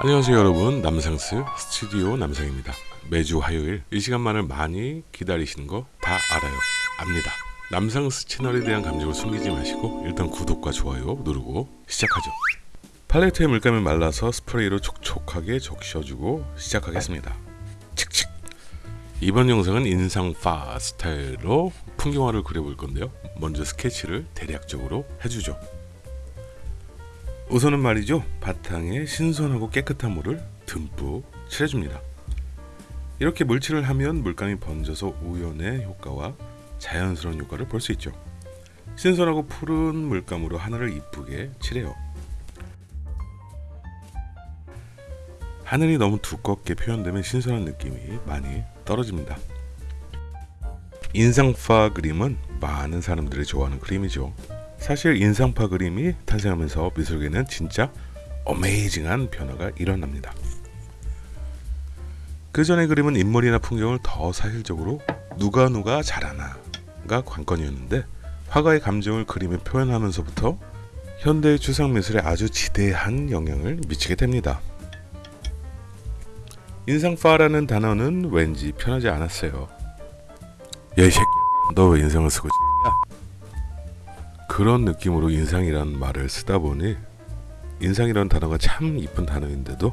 안녕하세요 여러분. 남상스 스튜디오 남상입니다. 매주 화요일 이 시간만을 많이 기다리시는 거 다 알아요. 압니다. 남상스 채널에 대한 감정을 숨기지 마시고 일단 구독과 좋아요 누르고 시작하죠. 팔레트에 물감을 말라서 스프레이로 촉촉하게 적셔주고 시작하겠습니다. 칙칙! 이번 영상은 인상파 스타일로 풍경화를 그려볼 건데요. 먼저 스케치를 대략적으로 해주죠 우선은 말이죠. 바탕에 신선하고 깨끗한 물을 듬뿍 칠해줍니다. 이렇게 물칠을 하면 물감이 번져서 우연의 효과와 자연스러운 효과를 볼 수 있죠. 신선하고 푸른 물감으로 하늘을 이쁘게 칠해요. 하늘이 너무 두껍게 표현되면 신선한 느낌이 많이 떨어집니다. 인상파 그림은 많은 사람들이 좋아하는 그림이죠 사실 인상파 그림이 탄생하면서 미술계는 진짜 어메이징한 변화가 일어납니다. 그 전의 그림은 인물이나 풍경을 더 사실적으로 누가 누가 잘하나가 관건이었는데 화가의 감정을 그림에 표현하면서부터 현대의 추상 미술에 아주 지대한 영향을 미치게 됩니다. 인상파라는 단어는 왠지 편하지 않았어요. 야이 새끼, 너 왜 인상을 쓰고 야 그런 느낌으로 인상이란 말을 쓰다 보니 인상이라는 단어가 참 이쁜 단어인데도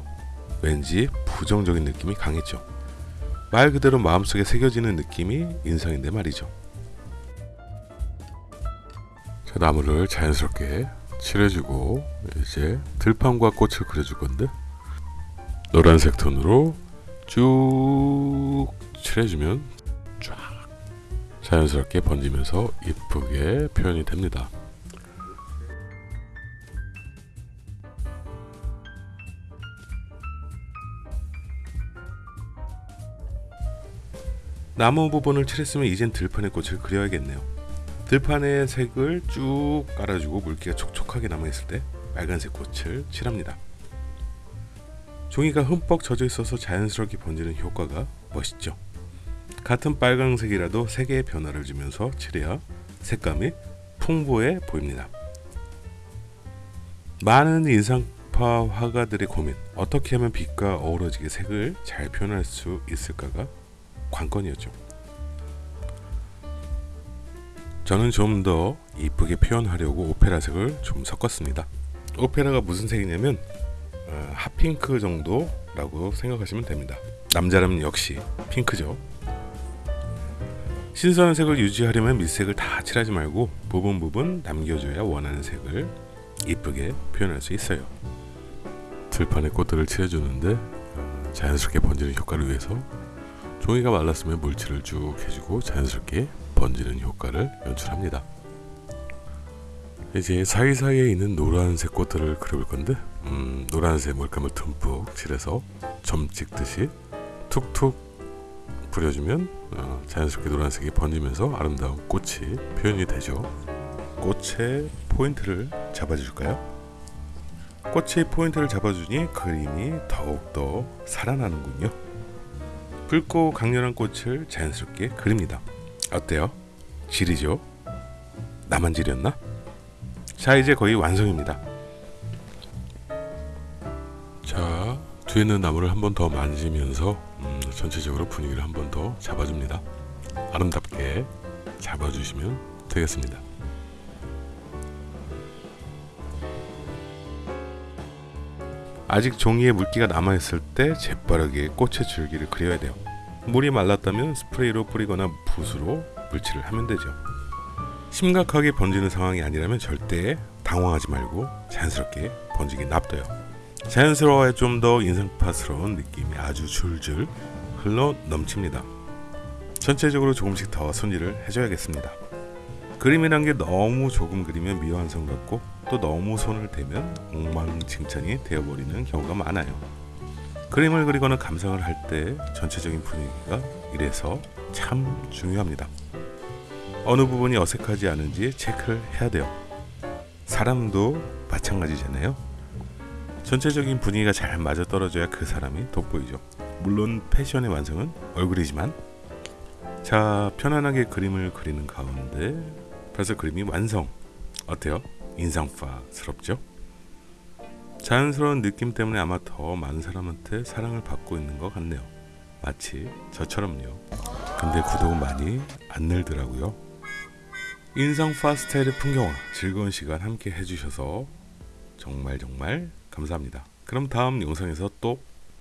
왠지 부정적인 느낌이 강했죠. 말 그대로 마음속에 새겨지는 느낌이 인상인데 말이죠. 자, 나무를 자연스럽게 칠해주고 이제 들판과 꽃을 그려줄 건데 노란색 톤으로 쭉 칠해주면 쫙 자연스럽게 번지면서 이쁘게 표현이 됩니다. 나무 부분을 칠했으면 이젠 들판의 꽃을 그려야겠네요. 들판의 색을 쭉 깔아주고 물기가 촉촉하게 남아있을 때 빨간색 꽃을 칠합니다. 종이가 흠뻑 젖어 있어서 자연스럽게 번지는 효과가 멋있죠. 같은 빨강색이라도 색의 변화를 주면서 칠해야 색감이 풍부해 보입니다. 많은 인상파 화가들의 고민 어떻게 하면 빛과 어우러지게 색을 잘 표현할 수 있을까가 관건이었죠. 저는 좀 더 이쁘게 표현하려고 오페라색을 좀 섞었습니다. 오페라가 무슨 색이냐면 어, 핫핑크 정도라고 생각하시면 됩니다. 남자라면 역시 핑크죠. 신선한 색을 유지하려면 밑색을 다 칠하지 말고 부분 부분 남겨줘야 원하는 색을 이쁘게 표현할 수 있어요. 들판에 꽃들을 칠해주는데 어, 자연스럽게 번지는 효과를 위해서 종이가 말랐으면 물칠을 쭉 해주고 자연스럽게 번지는 효과를 연출합니다. 이제 사이사이에 있는 노란색 꽃들을 그려볼 건데 음, 노란색 물감을 듬뿍 칠해서 점 찍듯이 툭툭 뿌려주면 어, 자연스럽게 노란색이 번지면서 아름다운 꽃이 표현이 되죠. 꽃의 포인트를 잡아줄까요? 꽃의 포인트를 잡아주니 그림이 더욱더 살아나는군요. 붉고 강렬한 꽃을 자연스럽게 그립니다. 어때요? 지리죠? 나만 지렸나? 자 이제 거의 완성입니다. 뒤에 있는 나무를 한 번 더 만지면서 음, 전체적으로 분위기를 한 번 더 잡아줍니다. 아름답게 잡아주시면 되겠습니다. 아직 종이에 물기가 남아있을 때 재빠르게 꽃의 줄기를 그려야 돼요. 물이 말랐다면 스프레이로 뿌리거나 붓으로 물칠을 하면 되죠. 심각하게 번지는 상황이 아니라면 절대 당황하지 말고 자연스럽게 번지게 놔둬요. 자연스러워야 좀 더 인상파스러운 느낌이 아주 줄줄 흘러 넘칩니다. 전체적으로 조금씩 더 손질을 해줘야겠습니다. 그림이란 게 너무 조금 그리면 미완성 같고 또 너무 손을 대면 엉망진창이 되어버리는 경우가 많아요. 그림을 그리거나 감상을 할 때 전체적인 분위기가 이래서 참 중요합니다. 어느 부분이 어색하지 않은지 체크를 해야 돼요. 사람도 마찬가지잖아요. 전체적인 분위기가 잘 맞아떨어져야 그 사람이 돋보이죠. 물론 패션의 완성은 얼굴이지만 자 편안하게 그림을 그리는 가운데 벌써 그림이 완성 어때요? 인상파스럽죠? 자연스러운 느낌 때문에 아마 더 많은 사람한테 사랑을 받고 있는 것 같네요. 마치 저처럼요. 근데 구독은 많이 안 늘더라고요. 인성 파스텔의 풍경화 즐거운 시간 함께 해주셔서 정말 정말 감사합니다. 그럼 다음 영상에서 또